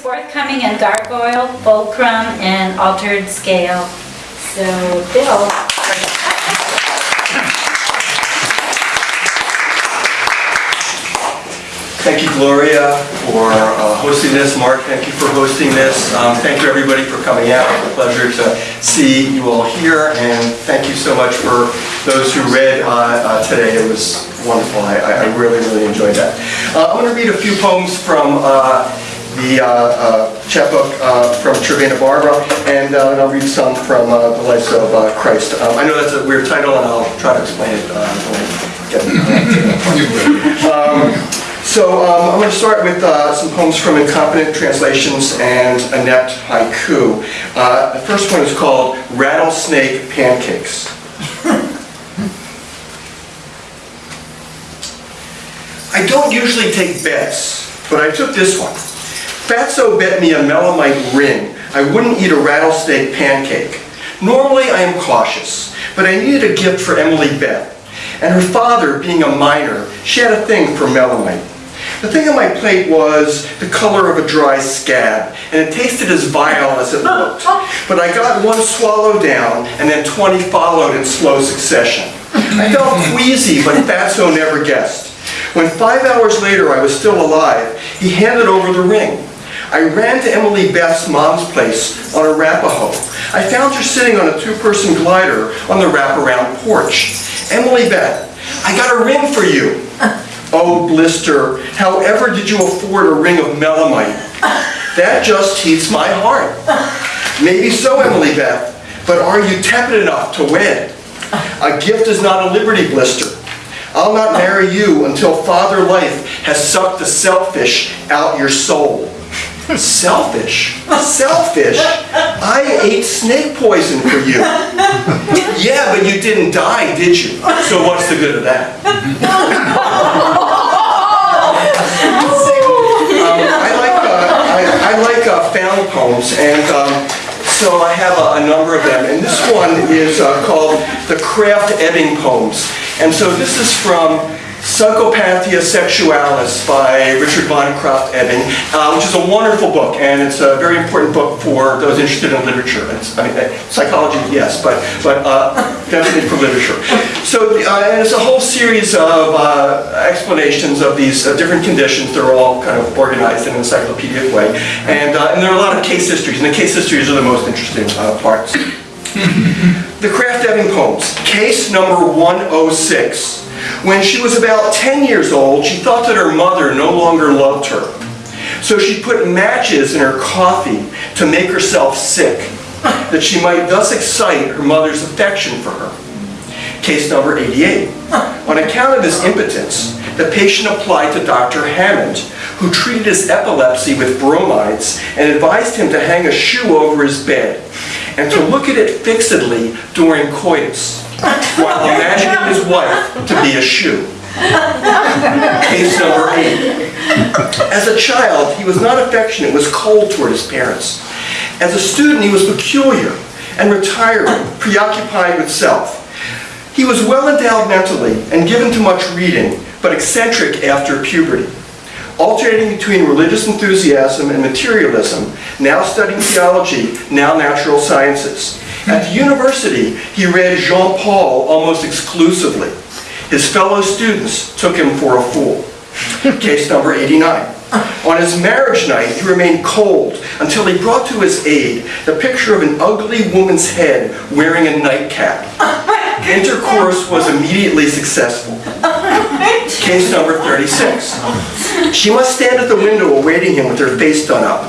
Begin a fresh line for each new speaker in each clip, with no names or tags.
forthcoming in gargoyle, fulcrum, and altered scale. So, Bill.
Thank you, Gloria, for uh, hosting this. Mark, thank you for hosting this. Um, Thank you, everybody, for coming out. It's a pleasure to see you all here, and thank you so much for those who read uh, uh, today. It was wonderful. I- I really, really enjoyed that. Uh, I'm going to read a few poems from uh, the uh, uh, chapbook uh, from Trevina Barbara, and and I'll read some from the Lives of Christ. Um, I know that's a weird title, and I'll try to explain it part. So um, I'm going to start with uh, some poems from Incompetent Translations and Inept Haiku. Uh, The first one is called Rattlesnake Pancakes. I don't usually take bets, but I took this one. Fatso bet me a melamite ring I wouldn't eat a rattlesnake pancake. Normally I am cautious, but I needed a gift for Emily Beth. And her father, being a miner, she had a thing for melamite. The thing on my plate was the color of a dry scab, and it tasted as vile as it looked. But I got one swallow down, and then 20 followed in slow succession. I felt queasy, but Fatso never guessed. When five hours later I was still alive, he handed over the ring. I ran to Emily Beth's mom's place on Arapahoe. I found her sitting on a two-person glider on the wraparound porch. Emily Beth, I got a ring for you. Oh, blister, however did you afford a ring of melamite? That just heats my heart. Maybe so, Emily Beth, but are you tepid enough to wed? A gift is not a liberty blister. I'll not marry you until father life has sucked the selfish out your soul. Selfish? Selfish? I ate snake poison for you. Yeah, but you didn't die, did you? So what's the good of that? Um, I like, uh, I, I like uh, found poems, and um, so I have a, a number of them. And this one is uh, called the Krafft-Ebing Poems. And so this is from Psychopathia Sexualis by Richard von Krafft-Ebing, uh, which is a wonderful book, and it's a very important book for those interested in literature. It's, I mean, uh, psychology, yes, but but uh, definitely for literature. So uh, it's a whole series of uh, explanations of these uh, different conditions. They're all kind of organized in an encyclopedic way, and and there are a lot of case histories, and the case histories are the most interesting parts. The Krafft-Ebing poems, case number 106. When she was about 10 years old, she thought that her mother no longer loved her. So she put matches in her coffee to make herself sick, that she might thus excite her mother's affection for her. Case number 88. On account of his impotence, the patient applied to Dr. Hammond, who treated his epilepsy with bromides and advised him to hang a shoe over his bed and to look at it fixedly during coitus, while imagining his wife to be a shoe. Case number eight. As a child, he was not affectionate, was cold toward his parents. As a student, he was peculiar and retiring, preoccupied with self. He was well endowed mentally and given to much reading, but eccentric after puberty. Alternating between religious enthusiasm and materialism, now studying theology, now natural sciences. At the university, he read Jean Paul almost exclusively. His fellow students took him for a fool. Case number 89. On his marriage night, he remained cold until he brought to his aid the picture of an ugly woman's head wearing a nightcap. Intercourse was immediately successful. Case number 36. She must stand at the window awaiting him with her face done up,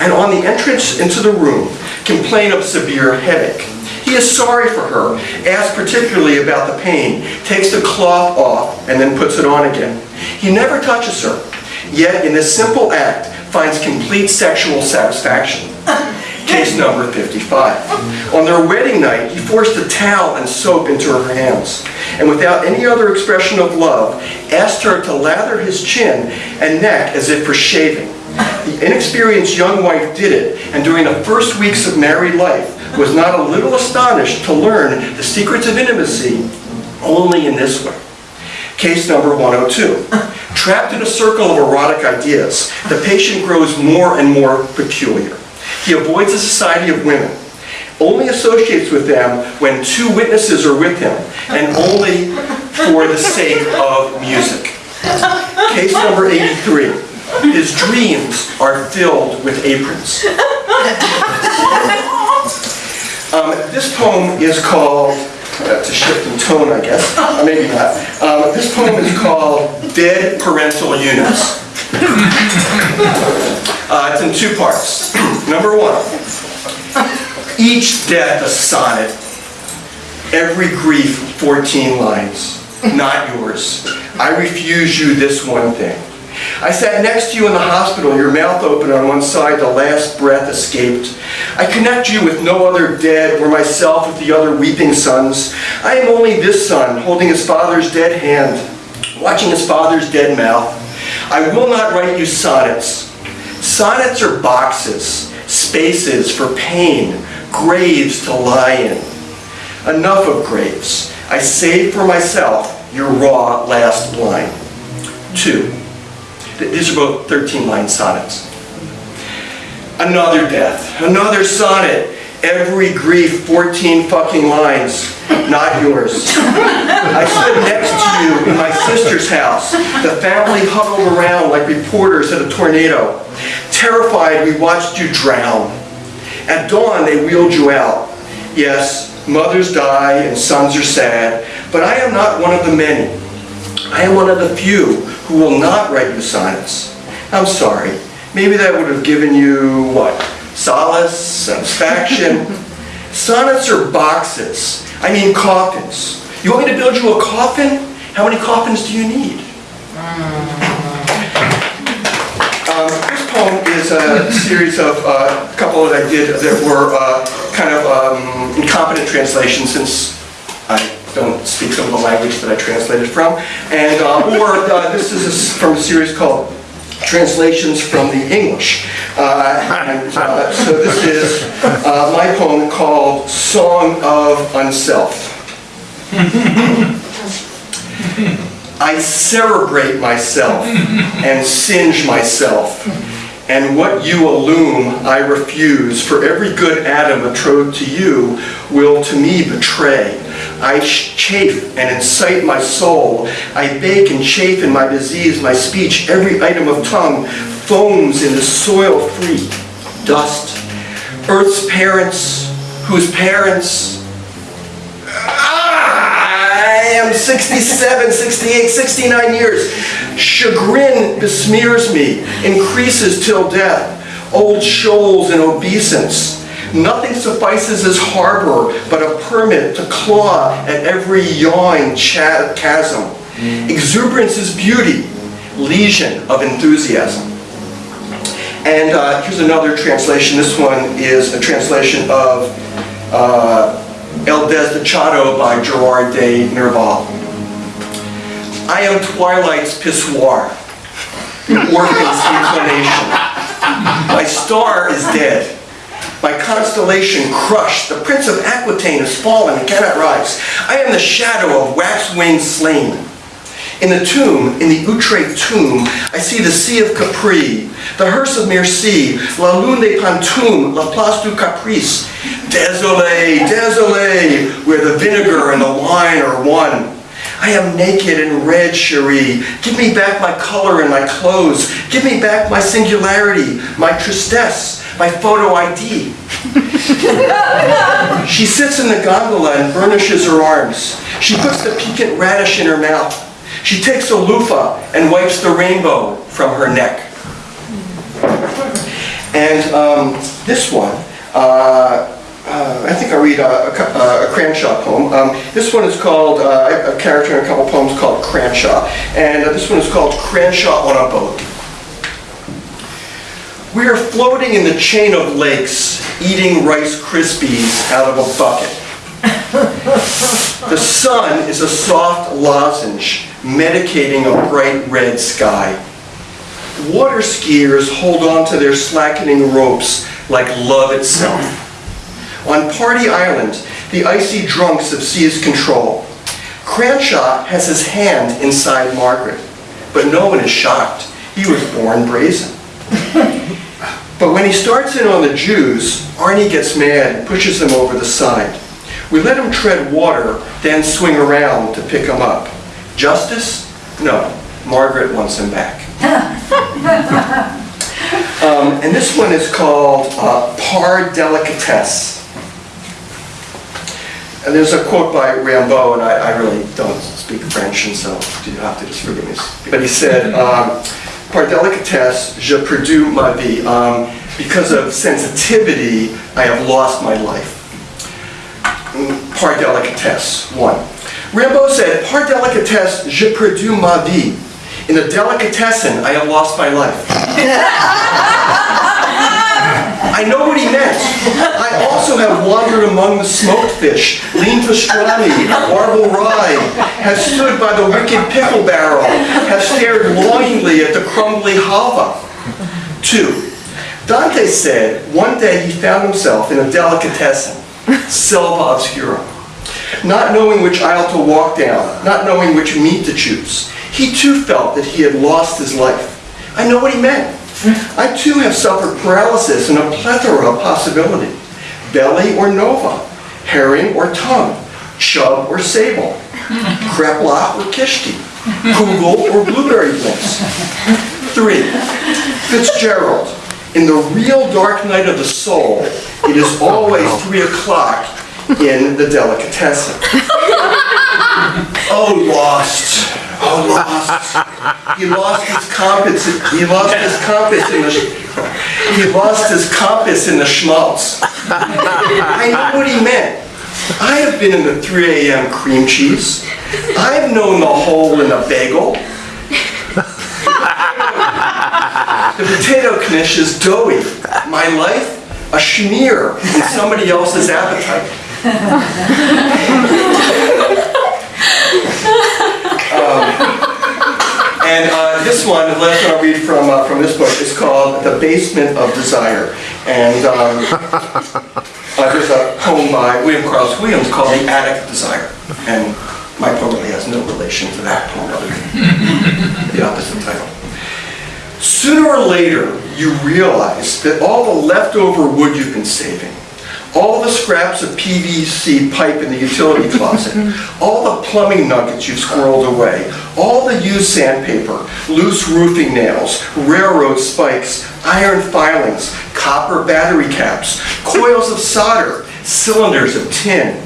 and on the entrance into the room, complain of severe headache. He is sorry for her, asks particularly about the pain, takes the cloth off, and then puts it on again. He never touches her, yet in this simple act finds complete sexual satisfaction. Case number 55. On their wedding night, he forced a towel and soap into her hands, and without any other expression of love, asked her to lather his chin and neck as if for shaving. The inexperienced young wife did it, and during the first weeks of married life, was not a little astonished to learn the secrets of intimacy only in this way. Case number 102. Trapped in a circle of erotic ideas, the patient grows more and more peculiar. He avoids the society of women, only associates with them when two witnesses are with him, and only for the sake of music. Case number 83. His dreams are filled with aprons. Um, This poem is called, that's a shift in tone, I guess, Uh, maybe not. Um, This poem is called Dead Parental Units. Uh, It's in two parts. Number one, each death a sonnet, every grief 14 lines, not yours. I refuse you this one thing. I sat next to you in the hospital, your mouth open on one side, the last breath escaped. I connect you with no other dead, or myself with the other weeping sons. I am only this son, holding his father's dead hand, watching his father's dead mouth. I will not write you sonnets. Sonnets are boxes, spaces for pain, graves to lie in. Enough of graves. I save for myself your raw last line. Two. Th- These are both 13-line sonnets. Another death, another sonnet. Every grief, 14 fucking lines, not yours. I stood next to you in my sister's house. The family huddled around like reporters at a tornado. Terrified, we watched you drown. At dawn, they wheeled you out. Yes, mothers die and sons are sad, but I am not one of the many. I am one of the few who will not write you sonnets. I'm sorry. Maybe that would have given you, what, solace, satisfaction? Sonnets are boxes. I mean coffins. You want me to build you a coffin? How many coffins do you need? Um, This poem is a series of, uh, a couple that I did that were uh, kind of um, incompetent translations since I don't speak some of the language that I translated from. And, uh, or uh, this is a from a series called Translations from the English. Uh, And uh, so this is uh, my poem called Song of Unself. I cerebrate myself and singe myself. And what you illume, I refuse, for every good atom betrothed to you will to me betray. I chafe and incite my soul. I bake and chafe in my disease, my speech, every item of tongue foams in the soil-free dust. Earth's parents, whose parents ah, I am 67, 68, 69 years. Chagrin besmears me, increases till death. Old shoals and obeisance. Nothing suffices as harbor but a permit to claw at every yawing cha- chasm. Exuberance is beauty, lesion of enthusiasm. And uh, here's another translation. This one is a translation of uh, El Desdichado by Gerard de Nerval. I am twilight's pissoir, the orphan's inclination. My star is dead. My constellation crushed. The prince of Aquitaine has fallen and cannot rise. I am the shadow of wax-winged slain. In the tomb, in the Utrecht tomb, I see the Sea of Capri, the hearse of Merci, La Lune de Pantoum, La Place du Caprice. Désolé, désolé, where the vinegar and the wine are one. I am naked and red, cherie. Give me back my color and my clothes. Give me back my singularity, my tristesse, my photo ID. She sits in the gondola and burnishes her arms. She puts the piquant radish in her mouth. She takes a loofah and wipes the rainbow from her neck. And um, this one, uh, uh, I think I read a, a uh, a Cranshaw poem. Um, this one is called, uh, a character in a couple poems called Cranshaw. And uh, this one is called Cranshaw on a Boat. We are floating in the chain of lakes, eating Rice Krispies out of a bucket. The sun is a soft lozenge medicating a bright red sky. Water skiers hold on to their slackening ropes like love itself. On Party Island, the icy drunks have seized control. Cranshaw has his hand inside Margaret. but no one is shocked. He was born brazen. But when he starts in on the Jews, Arnie gets mad and pushes them over the side. We let him tread water, then swing around to pick him up. Justice? No. Margaret wants him back. Um, and this one is called uh, Par Delicatesse. And there's a quote by Rimbaud, and I, I really don't speak French, and so you have to just forgive me. But he said, um, Par délicatesse, je perdu ma vie. Um, because of sensitivity, I have lost my life. Mm, Par délicatesse, one. Rimbaud said, Par délicatesse, je perdu ma vie. In the delicatessen, I have lost my life. I know what he meant. I also have wandered among the smoked fish, lean pastrami, marble rye, have stood by the wicked pickle barrel, have stared longingly at the crumbly halva. Two, Dante said one day he found himself in a delicatessen, selva obscura, not knowing which aisle to walk down, not knowing which meat to choose. He too felt that he had lost his life. I know what he meant. I too have suffered paralysis and a plethora of possibility. Belly or nova, herring or tongue, chub or sable, kreplach or kishti, kugel or blueberry bliss. Three, Fitzgerald, in the real dark night of the soul, it is always three o'clock in the delicatessen. Oh, lost. Lost. He lost his compass. He lost his compass in the. He lost his compass in the schmaltz. I know what he meant. I have been in the 3 a.m. cream cheese. I've known the hole in a bagel. The potato knish is doughy. My life, a schmear in somebody else's appetite. And uh, this one, the last one I'll read from, uh, from this book, is called The Basement of Desire. And um, uh, there's a poem by William Carlos Williams called The Attic of Desire. And my poem really has no relation to that poem other than the opposite title. Sooner or later, you realize that all the leftover wood you've been saving, all the scraps of PVC pipe in the utility closet, all the plumbing nuggets you've squirreled away, all the used sandpaper, loose roofing nails, railroad spikes, iron filings, copper battery caps, coils of solder, cylinders of tin,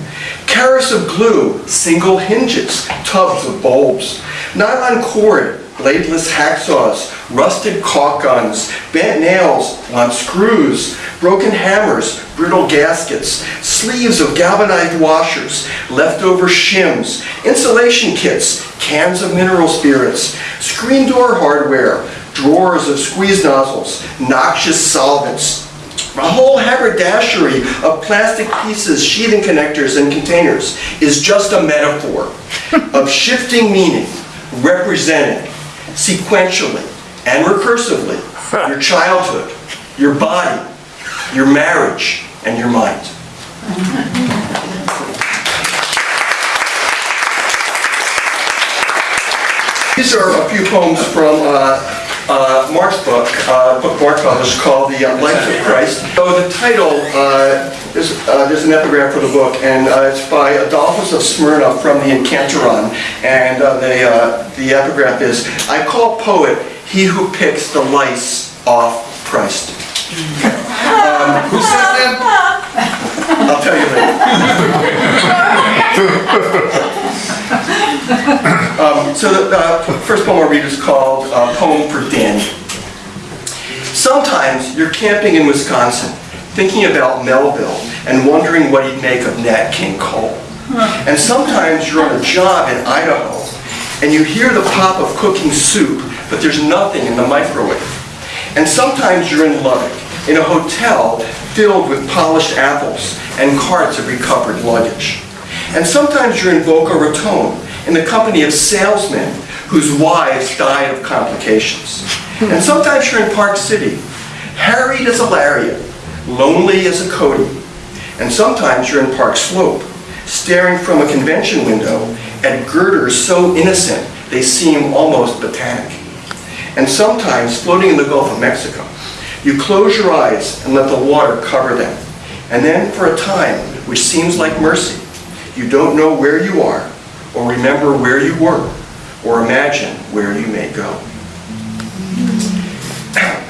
carrots of glue, single hinges, tubs of bulbs, nylon cord, bladeless hacksaws, rusted caulk guns, bent nails, blunt screws, broken hammers, brittle gaskets, sleeves of galvanized washers, leftover shims, insulation kits, cans of mineral spirits, screen door hardware, drawers of squeeze nozzles, noxious solvents, a whole haberdashery of plastic pieces, sheathing connectors, and containers is just a metaphor of shifting meaning, representing sequentially and recursively your childhood, your body, your marriage, and your mind. These are a few poems from uh, uh, Mark's book, uh, book Mark published called The uh, Life of Christ. So the title, uh, is, uh, there's an epigram for the book, and uh, it's by Adolphus of Smyrna from the Encantaron. And uh, the, uh, the epigraph is, I call poet he who picks the lice off Christ. Um,
Who said that?
I'll tell you later. Um, So the uh, first poem I'll read is called uh, Poem for Danny. Sometimes you're camping in Wisconsin, thinking about Melville and wondering what he'd make of Nat King Cole. And sometimes you're on a job in Idaho and you hear the pop of cooking soup, but there's nothing in the microwave. And sometimes you're in Lubbock, in a hotel filled with polished apples and carts of recovered luggage. And sometimes you're in Boca Raton, in the company of salesmen whose wives died of complications. And sometimes you're in Park City, harried as a lariat, lonely as a Cody. And sometimes you're in Park Slope, staring from a convention window at girders so innocent They seem almost botanic. And sometimes, floating in the Gulf of Mexico, you close your eyes and let the water cover them. And then, for a time, which seems like mercy, you don't know where you are, or remember where you were, or imagine where you may go.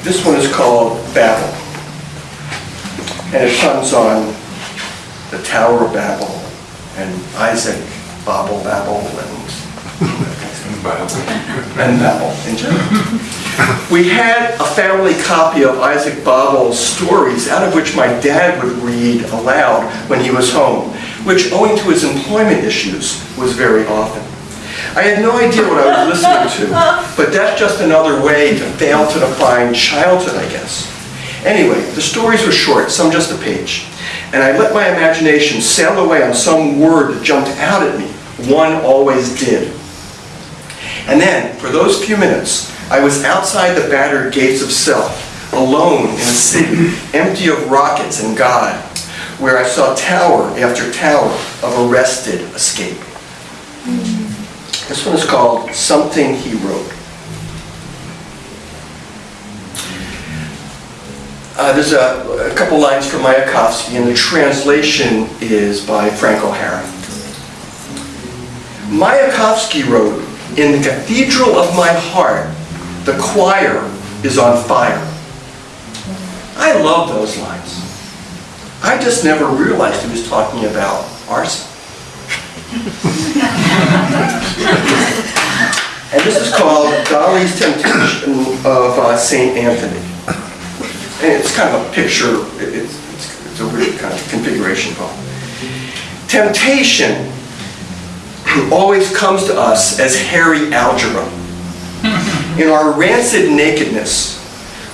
This one is called Babel. And it comes on the Tower of Babel and Isaac, Babel, Babel, and, and Babel in general. We had a family copy of Isaac Babel's stories, out of which my dad would read aloud when he was home, which, owing to his employment issues, was very often. I had no idea what I was listening to, but that's just another way to fail to define childhood, I guess. Anyway, the stories were short, some just a page, and I let my imagination sail away on some word that jumped out at me. One always did. And then, for those few minutes, I was outside the battered gates of self, alone in a city empty of rockets and God, where I saw tower after tower of arrested escape. This one is called Something He Wrote. Uh, there's a, a couple lines from Mayakovsky, and the translation is by Frank O'Hara. Mayakovsky wrote, In the cathedral of my heart, the choir is on fire. I love those lines. I just never realized he was talking about arson. And this is called Dali's Temptation of uh, St. Anthony. And it's kind of a picture, it- it's, it's- it's a weird kind of configuration poem. Temptation always comes to us as hairy algebra. In our rancid nakedness,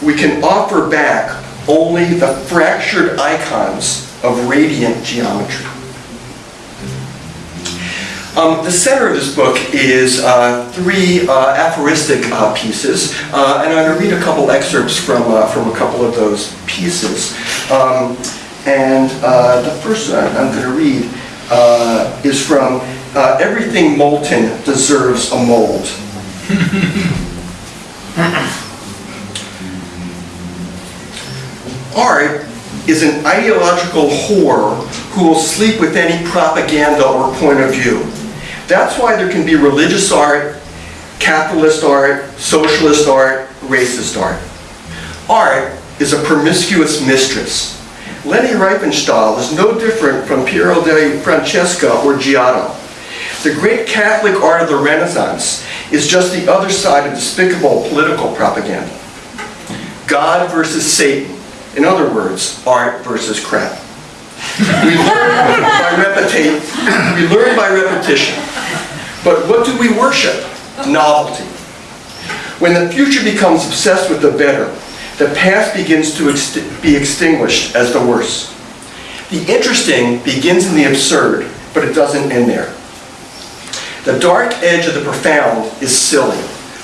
we can offer back only the fractured icons of radiant geometry. Um, the center of this book is uh, three uh, aphoristic uh, pieces, uh, and I'm going to read a couple excerpts from, uh, from a couple of those pieces. Um, and uh, the first one I'm going to read is from Everything Molten Deserves a Mold. Art is an ideological whore who will sleep with any propaganda or point of view. That's why there can be religious art, capitalist art, socialist art, racist art. Art is a promiscuous mistress. Leni Riefenstahl is no different from Piero de Francesca or Giotto. The great Catholic art of the Renaissance is just the other side of despicable political propaganda. God versus Satan. In other words, art versus crap. We learn by repeti- we learn by repetition. But what do we worship? Novelty. When the future becomes obsessed with the better, the past begins to be extinguished as the worse. The interesting begins in the absurd, but it doesn't end there. The dark edge of the profound is silly.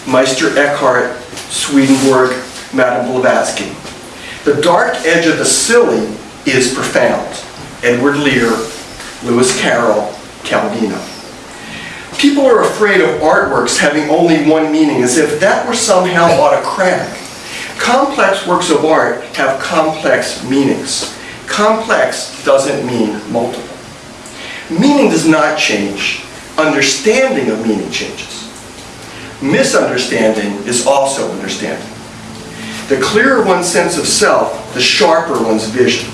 Meister Eckhart, Swedenborg, Madame Blavatsky. The dark edge of the silly is profound. Edward Lear, Lewis Carroll, Calvino. People are afraid of artworks having only one meaning, as if that were somehow autocratic. Complex works of art have complex meanings. Complex doesn't mean multiple. Meaning does not change. Understanding of meaning changes. Misunderstanding is also understanding. The clearer one's sense of self, the sharper one's vision.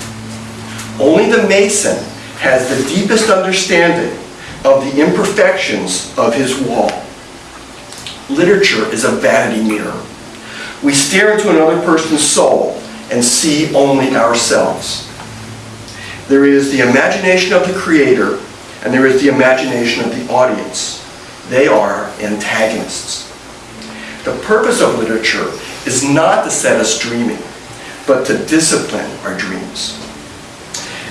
Only the mason has the deepest understanding of the imperfections of his wall. Literature is a vanity mirror. We stare into another person's soul and see only ourselves. There is the imagination of the creator and there is the imagination of the audience. They are antagonists. The purpose of literature is not to set us dreaming, but to discipline our dreams.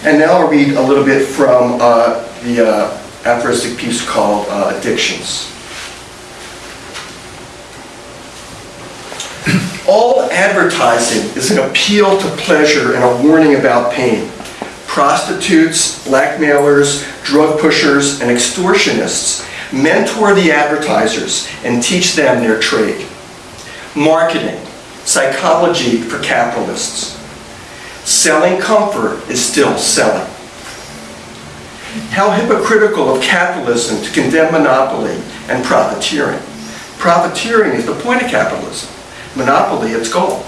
And now I'll read a little bit from uh, the uh, aphoristic piece called uh, Addictions. All advertising is an appeal to pleasure and a warning about pain. Prostitutes, blackmailers, drug pushers, and extortionists mentor the advertisers and teach them their trade. Marketing, psychology for capitalists. Selling comfort is still selling. How hypocritical of capitalism to condemn monopoly and profiteering. Profiteering is the point of capitalism, monopoly its goal.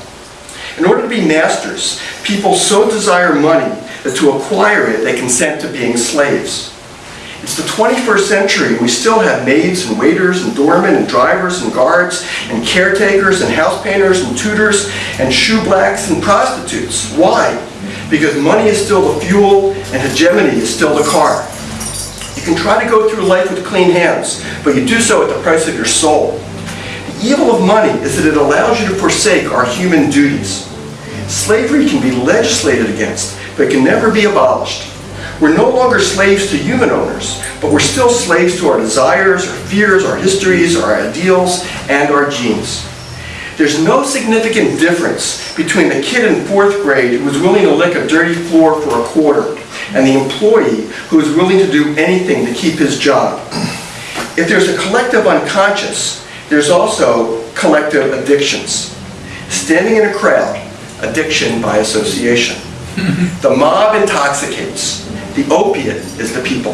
In order to be masters, people so desire money that to acquire it they consent to being slaves. It's the 21st century and we still have maids and waiters and doormen and drivers and guards and caretakers and house painters and tutors and shoe blacks and prostitutes. Why? Because money is still the fuel and hegemony is still the car. You can try to go through life with clean hands, but you do so at the price of your soul. The evil of money is that it allows you to forsake our human duties. Slavery can be legislated against, but can never be abolished. We're no longer slaves to human owners, but we're still slaves to our desires, our fears, our histories, our ideals, and our genes. There's no significant difference between the kid in fourth grade who is willing to lick a dirty floor for a quarter and the employee who is willing to do anything to keep his job. If there's a collective unconscious, there's also collective addictions. Standing in a crowd, addiction by association. The mob intoxicates. The opiate is the people.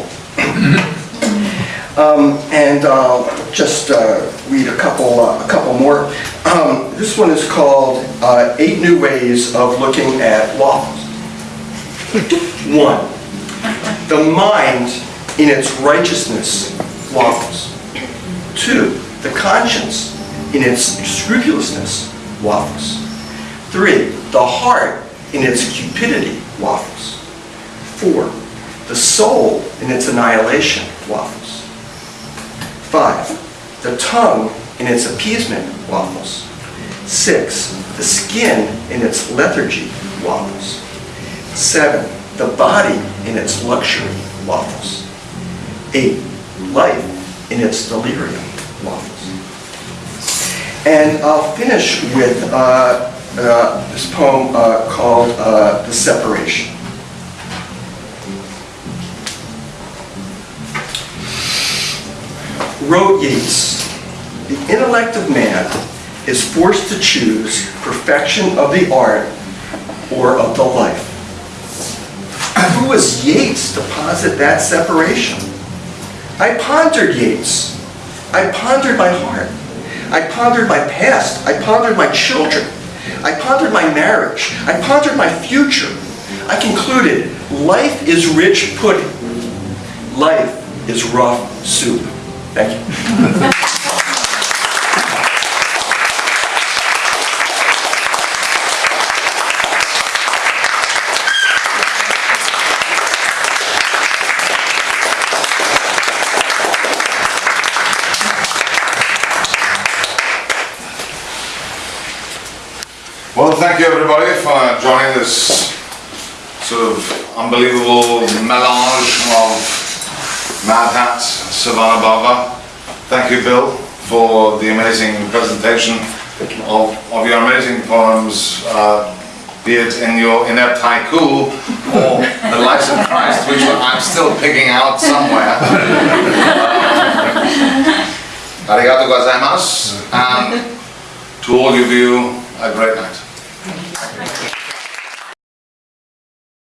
Um, and I'll just uh, read a couple, uh, a couple more. Um, this one is called uh, Eight New Ways of Looking at Waffles. One, the mind in its righteousness waffles. Two, the conscience in its scrupulousness waffles. Three, the heart in its cupidity waffles. Four, the soul in its annihilation waffles. Five, the tongue in its appeasement waffles. Six, the skin in its lethargy waffles. Seven, the body in its luxury waffles. Eight, life in its delirium waffles. And I'll finish with uh, uh, this poem uh, called uh, The Separation. Wrote Yeats, the intellect of man is forced to choose perfection of the art or of the life. Who was Yeats to posit that separation? I pondered Yeats. I pondered my heart. I pondered my past. I pondered my children. I pondered my marriage. I pondered my future. I concluded, life is rich pudding. Life is rough soup. Thank you.
Well, thank you everybody for joining this sort of unbelievable melange of Mad Hat, Savannah Bava. Thank you, Bill, for the amazing presentation of, of your amazing poems, uh, be it in your inept haiku or the Life of Christ, which I'm still picking out somewhere. Arigato gozaimasu, and to all of you, a great night.